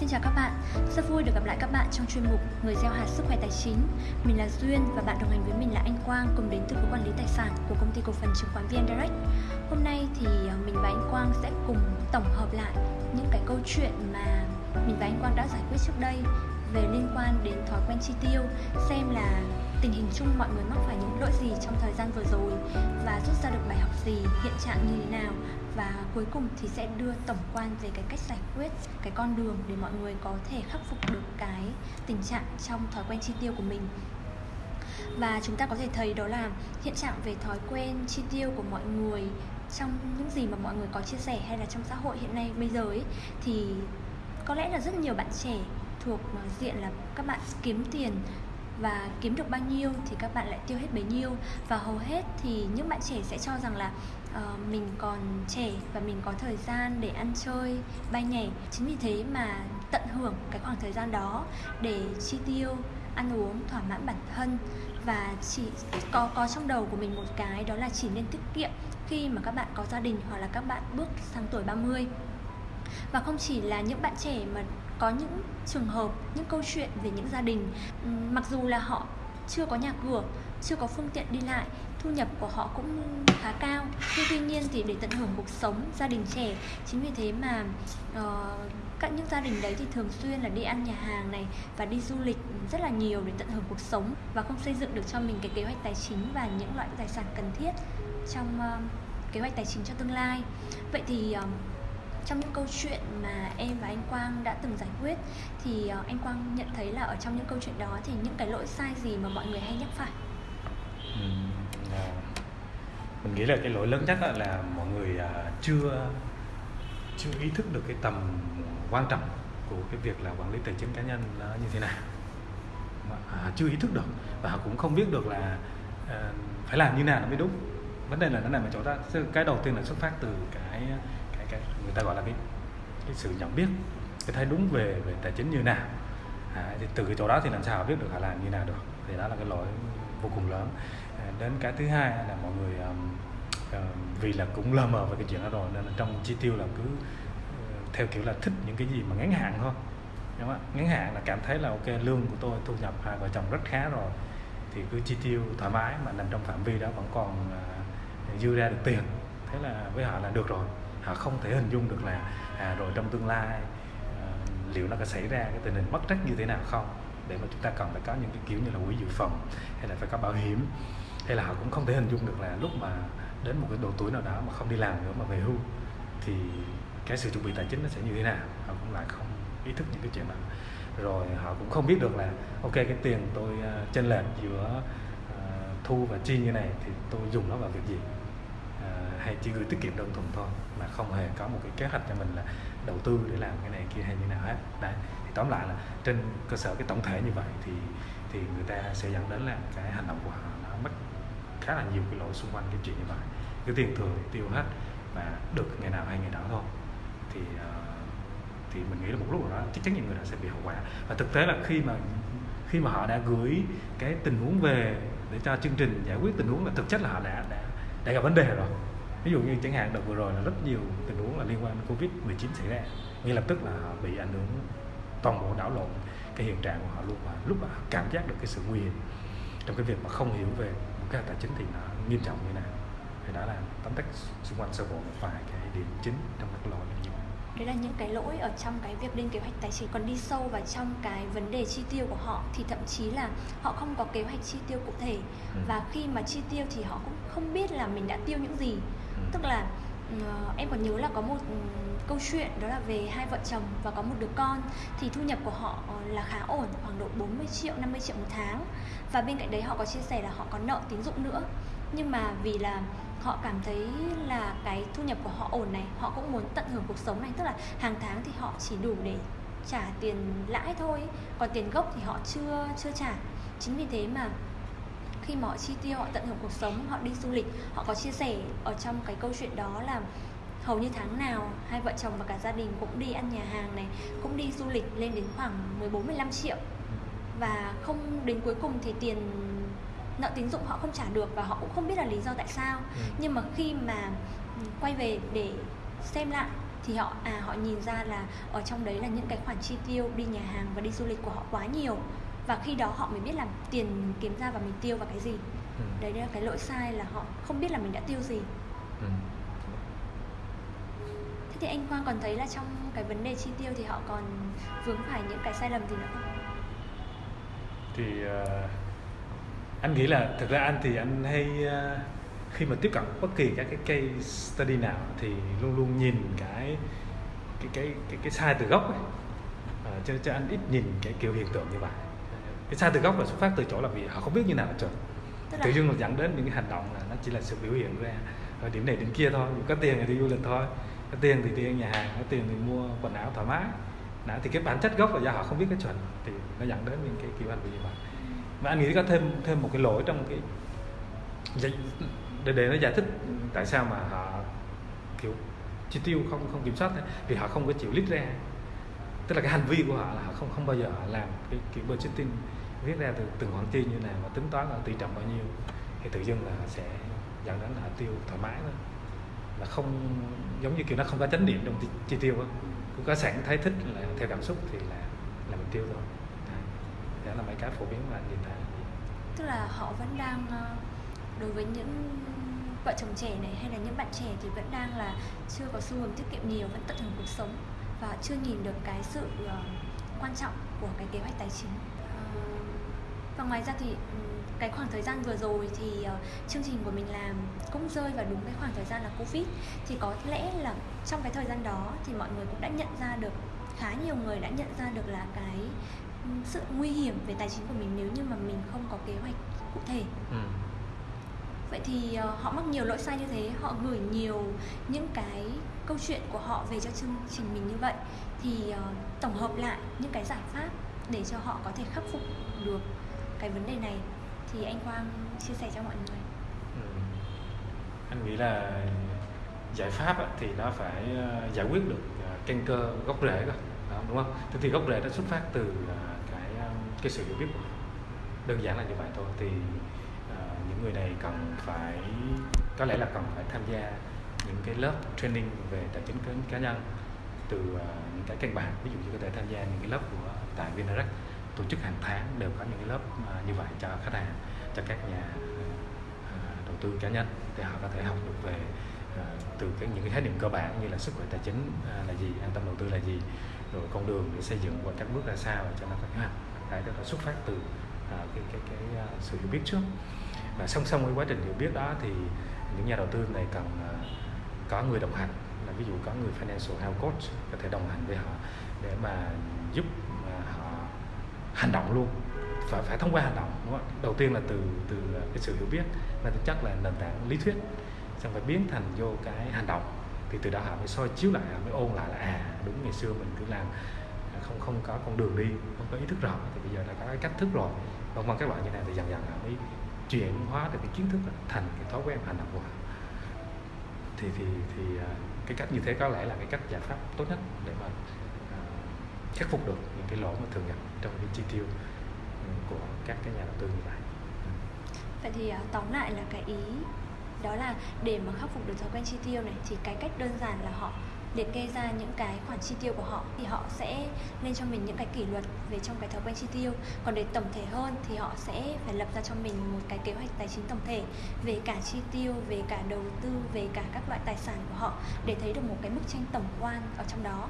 Xin chào các bạn, rất vui được gặp lại các bạn trong chuyên mục Người gieo hạt sức khỏe tài chính. Mình là Duyên và bạn đồng hành với mình là anh Quang cùng đến từ khối quản lý tài sản của công ty cổ phần chứng khoán VN Direct. Hôm nay thì ờ, mình và anh Quang sẽ cùng tổng hợp lại những cái câu chuyện mà mình và anh Quang đã giải quyết trước đây về liên quan đến thói quen chi tiêu, xem là tình hình chung mọi người mắc phải những lỗi gì trong thời gian vừa rồi và rút ra được bài học gì, hiện trạng như thế nào và cuối cùng thì sẽ đưa tổng quan về cái cách giải quyết cái con đường để mọi người có thể khắc phục được cái tình trạng trong thói quen chi tiêu của mình. Và chúng ta có thể thấy đó là hiện trạng về thói quen chi tiêu của mọi người trong những gì mà mọi người có chia sẻ hay là trong xã hội hiện nay, bây giờ ấy, thì có lẽ là rất nhiều bạn trẻ thuộc ờ, diện là các bạn kiếm tiền và kiếm được bao nhiêu thì các bạn lại tiêu hết bấy nhiêu. Và hầu hết thì những bạn trẻ sẽ cho rằng là uh, mình còn trẻ và mình có thời gian để ăn chơi bay nhảy. Chính vì thế mà tận hưởng cái khoảng thời gian đó để chi tiêu ăn uống thỏa mãn bản thân. Và chỉ có có trong đầu của mình một cái đó là chỉ nên tiết kiệm khi mà các bạn có gia đình hoặc là các bạn bước sang tuổi 30 và không chỉ là những bạn trẻ mà có những trường hợp những câu chuyện về những gia đình. Ừ, mặc dù là họ chưa có nhà cửa chưa có phương tiện đi lại thu nhập của họ cũng khá cao. Nhưng tuy nhiên thì để tận hưởng cuộc sống gia đình trẻ chính vì thế mà uh, các những gia đình đấy thì thường xuyên là đi ăn nhà hàng này và đi du lịch rất là nhiều để tận hưởng cuộc sống và không xây dựng được cho mình cái kế hoạch tài chính và những loại tài sản cần thiết trong uh, kế hoạch tài chính cho tương lai. Vậy thì uh, trong những câu chuyện mà em và anh Quang đã từng giải quyết thì ờ, anh Quang nhận thấy là ở trong những câu chuyện đó thì những cái lỗi sai gì mà mọi người hay nhắc phải? Ừ, à, mình nghĩ là cái lỗi lớn nhất là mọi người à, chưa chưa ý thức được cái tầm quan trọng của cái việc là quản lý tài chính cá nhân nó như thế nào. À, chưa ý thức được và họ cũng không biết được là à, phải làm như nào nó mới đúng. Vấn đề là nó nằm ở chỗ đó. Cái đầu tiên là xuất phát từ cái cái người ta gọi là cái cái sự nhận biết cái thấy đúng về về tài chính như nào. À, thì từ cái chỗ đó thì làm sao biết được họ làm như nào được. Thì đó là cái lỗi vô cùng lớn. À, đến cái thứ hai là mọi người um, uh, vì là cũng lơ mờ về cái chuyện đó rồi nên là trong chi tiêu là cứ uh, theo kiểu là thích những cái gì mà ngắn hạn thôi. Đúng không? ngắn hạn là cảm thấy là ok lương của tôi thu nhập hai vợ chồng rất khá rồi thì cứ chi tiêu thoải mái mà nằm trong phạm vi đó vẫn còn uh, dư ra được tiền. Thế là với họ là được rồi họ không thể hình dung được là à, rồi trong tương lai à, liệu nó có xảy ra cái tình hình mất trách như thế nào không? Để mà chúng ta cần phải có những cái kiểu như là quỹ dự phòng hay là phải có bảo hiểm. Hay là họ cũng không thể hình dung được là lúc mà đến một cái độ tuổi nào đó mà không đi làm nữa mà về hưu thì cái sự chuẩn bị tài chính nó sẽ như thế nào? Họ cũng lại không ý thức những cái chuyện đó. Rồi họ cũng không biết được là ok cái tiền tôi uh, chênh lệch giữa uh, thu và chi như này thì tôi dùng nó vào việc gì? Hay chỉ gửi tiết kiệm đơn thuần thôi mà không hề có một cái kế hoạch cho mình là đầu tư để làm cái này kia hay như nào hết. Đấy thì tóm lại là trên cơ sở cái tổng thể như vậy thì thì người ta sẽ dẫn đến là cái hành động của họ nó mất khá là nhiều cái lỗi xung quanh cái chuyện như vậy. Cái tiền thừa tiêu hết và được ngày nào hay ngày đó thôi. Thì uh, thì mình nghĩ là một lúc nào đó chắc chắn những người đó sẽ bị hậu quả. Và thực tế là khi mà khi mà họ đã gửi cái tình huống về để cho chương trình giải quyết tình huống là thực chất là họ đã đã đã gặp vấn đề rồi ví dụ như chẳng hạn đợt vừa rồi là rất nhiều tình huống là liên quan đến covid 19 xảy ra. Ngay lập tức là họ bị ảnh hưởng toàn bộ đảo lộn cái hiện trạng của họ luôn. Và lúc mà cảm giác được cái sự nguy hiểm trong cái việc mà không hiểu về cái tài chính thì nó nghiêm trọng như nào. Thì đó là tóm tắt xung quanh sơ bộ một vài cái điểm chính trong các lỗi như vậy đấy là những cái lỗi ở trong cái việc lên kế hoạch tài chính. Còn đi sâu vào trong cái vấn đề chi tiêu của họ thì thậm chí là họ không có kế hoạch chi tiêu cụ thể. Ừ. và khi mà chi tiêu thì họ cũng không biết là mình đã tiêu những gì tức là uh, em còn nhớ là có một um, câu chuyện đó là về hai vợ chồng và có một đứa con. Thì thu nhập của họ ờ, là khá ổn khoảng độ 40 triệu 50 triệu một tháng. Và bên cạnh đấy họ có chia sẻ là họ có nợ tín dụng nữa. Nhưng mà vì là họ cảm thấy là cái thu nhập của họ ổn này họ cũng muốn tận hưởng cuộc sống này. Tức là hàng tháng thì họ chỉ đủ để trả tiền lãi thôi. Còn tiền gốc thì họ chưa chưa trả. Chính vì thế mà khi mà họ chi tiêu họ tận hưởng cuộc sống họ đi du lịch họ có chia sẻ ở trong cái câu chuyện đó là hầu như tháng nào hai vợ chồng và cả gia đình cũng đi ăn nhà hàng này cũng đi du lịch lên đến khoảng 14 15 triệu. Và không đến cuối cùng thì tiền nợ tín dụng họ không trả được và họ cũng không biết là lý do tại sao. Ừ. nhưng mà khi mà quay về để xem lại thì họ à họ nhìn ra là ở trong đấy là những cái khoản chi tiêu đi nhà hàng và đi du lịch của họ quá nhiều và khi đó họ mới biết là tiền kiếm ra và mình tiêu vào cái gì ừ. đấy là cái lỗi sai là họ không biết là mình đã tiêu gì ừ. thế thì anh quang còn thấy là trong cái vấn đề chi tiêu thì họ còn vướng phải những cái sai lầm gì nữa không thì uh, anh nghĩ là thực ra anh thì anh hay uh, khi mà tiếp cận bất kỳ các cái case study nào thì luôn luôn nhìn cái cái cái cái, cái sai từ gốc ấy. À, cho cho anh ít nhìn cái kiểu hiện tượng như vậy cái sai từ gốc là xuất phát từ chỗ là vì họ không biết như nào chuẩn tự dưng là dẫn đến những cái hành động là nó chỉ là sự biểu hiện ra ở điểm này điểm kia thôi. Có tiền thì đi du lịch thôi có tiền thì đi nhà hàng có tiền thì mua quần áo thoải mái. Đó, thì cái bản chất gốc là do họ không biết cái chuẩn thì nó dẫn đến những cái kiểu hành vi như vậy. Và anh nghĩ có thêm thêm một cái lỗi trong cái để để nó giải thích tại sao mà họ kiểu chi tiêu không không kiểm soát vì họ không có chịu list ra. Tức là cái hành vi của họ là họ không không bao giờ làm cái kiểu budgeting viết ra từ từng khoản chi như nào và tính toán là tỷ trọng bao nhiêu thì tự dưng là sẽ dẫn đến họ tiêu thoải mái thôi. Là không giống như kiểu nó không có chánh niệm trong chi tiêu á. Cũng có sẵn thấy thích là theo cảm xúc thì là là mình tiêu thôi. Đó là mấy cái phổ biến mà anh nhìn thấy. Tức là họ vẫn đang ờ, đối với những vợ chồng trẻ này hay là những bạn trẻ thì vẫn đang là chưa có xu hướng tiết kiệm nhiều vẫn tận hưởng cuộc sống và chưa nhìn được cái sự uh, quan trọng của cái kế hoạch tài chính? Uh, và ngoài ra thì cái khoảng thời gian vừa rồi thì uh, chương trình của mình làm cũng rơi vào đúng cái khoảng thời gian là covid. Thì có lẽ là trong cái thời gian đó thì mọi người cũng đã nhận ra được khá nhiều người đã nhận ra được là cái sự nguy hiểm về tài chính của mình nếu như mà mình không có kế hoạch cụ thể. Ừ. Vậy thì uh, họ mắc nhiều lỗi sai như thế họ gửi nhiều những cái câu chuyện của họ về cho chương trình mình như vậy thì uh, tổng hợp lại những cái giải pháp để cho họ có thể khắc phục được cái vấn đề này thì anh Quang chia sẻ cho mọi người. Ừ. anh nghĩ là giải pháp thì nó phải ờ, giải quyết được ờ, căn cơ gốc rễ cơ đúng không? Thế thì gốc rễ nó xuất phát từ ờ, cái cái sự hiểu biết của đơn giản là như vậy thôi. Thì những người này cần phải có lẽ là cần phải tham gia những cái lớp training về tài chính cá nhân từ uh, những cái căn bản. Ví dụ như có thể tham gia những cái lớp của tại Vindirect tổ chức hàng tháng đều có những cái lớp à, như vậy cho khách hàng, cho các nhà à, à, đầu tư cá nhân để họ có thể học được về từ cái những cái khái niệm cơ bản như là sức khỏe tài chính là gì, an tâm đầu tư là gì, rồi con đường để xây dựng qua các bước ra sao cho nó có kế hoạch. Cái đó xuất phát từ cái cái cái sự hiểu biết trước. Và song song với quá trình hiểu biết đó thì những nhà đầu tư này cần có người đồng hành, là ví dụ có người financial health coach có thể đồng hành với họ để mà giúp hành động luôn. Phải phải thông qua hành động, đúng không? đầu tiên là từ từ cái sự hiểu biết, và thực chất là nền tảng lý thuyết. Xong phải biến thành vô cái hành động. Thì từ đó họ mới soi chiếu lại, họ mới ôn lại là à đúng ngày xưa mình cứ làm à, không không có con đường đi, không có ý thức rõ thì bây giờ đã có cái cách thức rồi. Vân vân các loại như này thì dần dần họ mới chuyển hóa được cái kiến thức thành cái thói quen hành động của họ. Thì thì thì à, cái cách như thế có lẽ là cái cách giải pháp tốt nhất để mà khắc phục được những cái lỗi mà thường gặp trong cái chi tiêu ừ, của các cái nhà đầu tư như vậy. Ừ. Vậy thì à, tóm lại là cái ý đó là để mà khắc phục được thói quen chi tiêu này thì cái cách đơn giản là họ liệt kê ra những cái khoản chi tiêu của họ thì họ sẽ lên cho mình những cái kỷ luật về trong cái thói quen chi tiêu. Còn để tổng thể hơn thì họ sẽ phải lập ra cho mình một cái kế hoạch tài chính tổng thể về cả chi tiêu, về cả đầu tư, về cả các loại tài sản của họ để thấy được một cái bức tranh tổng quan ở trong đó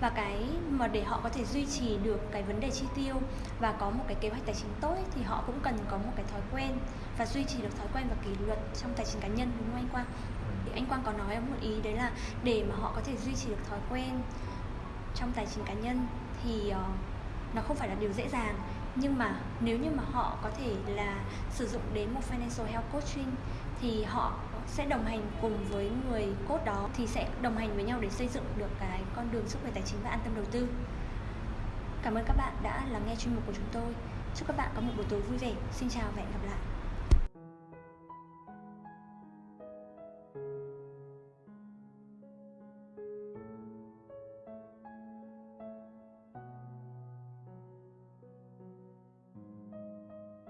và cái mà để họ có thể duy trì được cái vấn đề chi tiêu và có một cái kế hoạch tài chính tốt thì họ cũng cần có một cái thói quen và duy trì được thói quen và kỷ luật trong tài chính cá nhân đúng không anh Quang? thì anh Quang có nói một ý đấy là để mà họ có thể duy trì được thói quen trong tài chính cá nhân thì uh, nó không phải là điều dễ dàng nhưng mà nếu như mà họ có thể là sử dụng đến một financial health coaching thì họ sẽ đồng hành cùng với người cốt đó thì sẽ đồng hành với nhau để xây dựng được cái con đường sức khỏe tài chính và an tâm đầu tư. Cảm ơn các bạn đã lắng nghe chuyên mục của chúng tôi. Chúc các bạn có một buổi tối vui vẻ. Xin chào và hẹn gặp lại.